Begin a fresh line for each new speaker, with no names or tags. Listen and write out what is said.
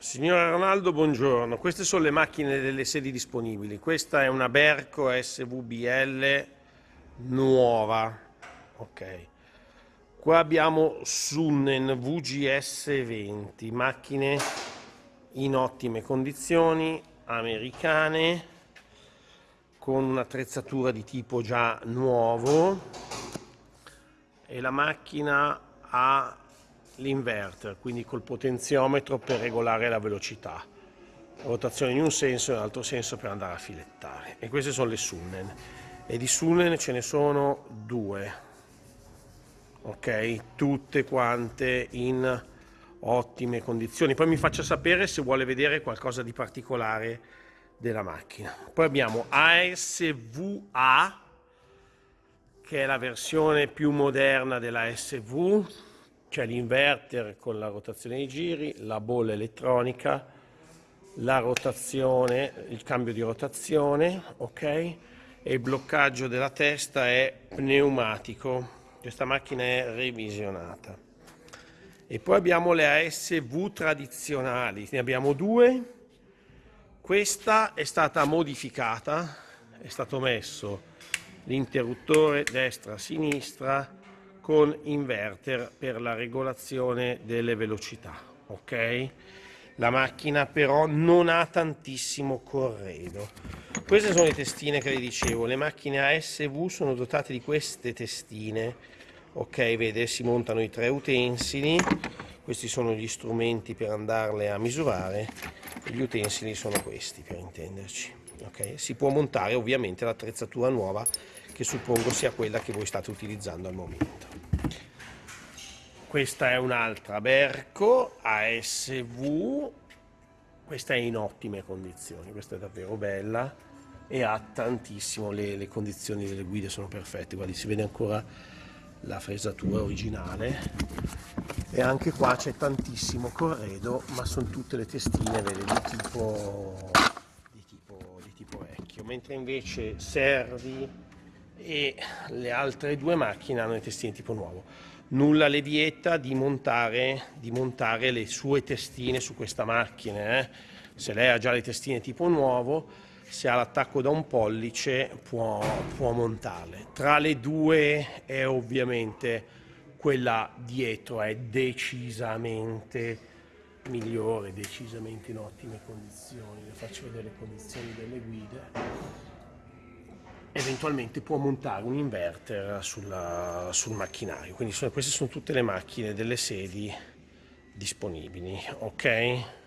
Signora Ronaldo, buongiorno. Queste sono le macchine delle sedi disponibili. Questa è una Berco SVBL nuova. Ok. Qua abbiamo Sunnen VGS 20, macchine in ottime condizioni, americane, con un'attrezzatura di tipo già nuovo e la macchina ha l'inverter, quindi col potenziometro per regolare la velocità. rotazione in un senso e nell'altro senso per andare a filettare. E queste sono le Sunnen. E di Sunnen ce ne sono due. Ok? Tutte quante in ottime condizioni. Poi mi faccia sapere se vuole vedere qualcosa di particolare della macchina. Poi abbiamo ASVA, che è la versione più moderna della SV, c'è l'inverter con la rotazione dei giri, la bolla elettronica, la rotazione, il cambio di rotazione, ok? E il bloccaggio della testa è pneumatico. Questa macchina è revisionata. E poi abbiamo le ASV tradizionali, ne abbiamo due. Questa è stata modificata, è stato messo l'interruttore destra-sinistra, con inverter per la regolazione delle velocità. Ok? La macchina però non ha tantissimo corredo. Queste sono le testine che le dicevo, le macchine ASV sono dotate di queste testine. Ok, vede, si montano i tre utensili, questi sono gli strumenti per andarle a misurare, gli utensili sono questi per intenderci. Okay? Si può montare ovviamente l'attrezzatura nuova che suppongo sia quella che voi state utilizzando al momento. Questa è un'altra Berco ASV, questa è in ottime condizioni, questa è davvero bella e ha tantissimo, le, le condizioni delle guide sono perfette, guardi si vede ancora la fresatura originale e anche qua c'è tantissimo corredo ma sono tutte le testine vede, di, tipo, di, tipo, di tipo vecchio. Mentre invece Servi e le altre due macchine hanno le testine tipo nuovo nulla le vieta di montare, di montare le sue testine su questa macchina. Eh? Se lei ha già le testine tipo nuovo, se ha l'attacco da un pollice può, può montarle. Tra le due è ovviamente quella dietro è decisamente migliore, decisamente in ottime condizioni. Le faccio vedere le condizioni delle guide eventualmente può montare un inverter sulla, sul macchinario. Quindi sono, queste sono tutte le macchine delle sedi disponibili, ok?